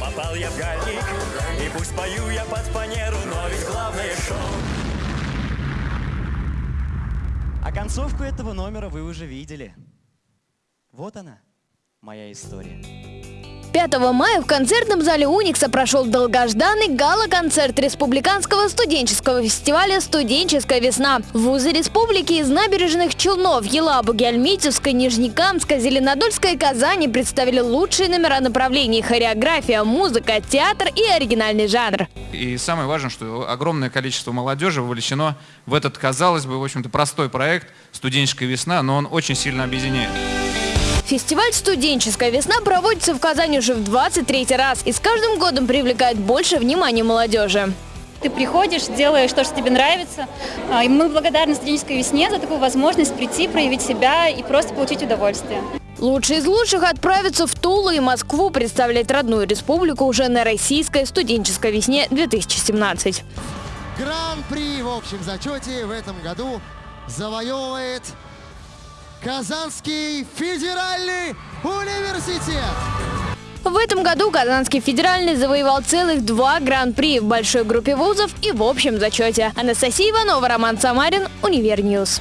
Попал я в гальник, и пусть пою я под фанеру, но ведь главное шоу. А концовку этого номера вы уже видели. Вот она, моя история. 5 мая в концертном зале Уникса прошел долгожданный гала-концерт Республиканского студенческого фестиваля «Студенческая весна». Вузы республики из набережных Челнов, Елабуги, Альметьевской, Нижнекамска, Зеленодольской и Казани представили лучшие номера направлений – хореография, музыка, театр и оригинальный жанр. И самое важное, что огромное количество молодежи вовлечено в этот, казалось бы, в общем-то, простой проект «Студенческая весна», но он очень сильно объединяет. Фестиваль «Студенческая весна» проводится в Казани уже в 23 раз и с каждым годом привлекает больше внимания молодежи. Ты приходишь, делаешь то, что тебе нравится. А, И мы благодарны студенческой весне за такую возможность прийти, проявить себя и просто получить удовольствие. Лучшие из лучших отправятся в Тулу и Москву представлять родную республику уже на российской студенческой весне 2017. Гран-при в общем зачете в этом году завоевывает Казанский федеральный университет. В этом году Казанский федеральный завоевал целых два гран-при в большой группе вузов и в общем зачете. Анастасия Иванова, Роман Самарин, UniverNews.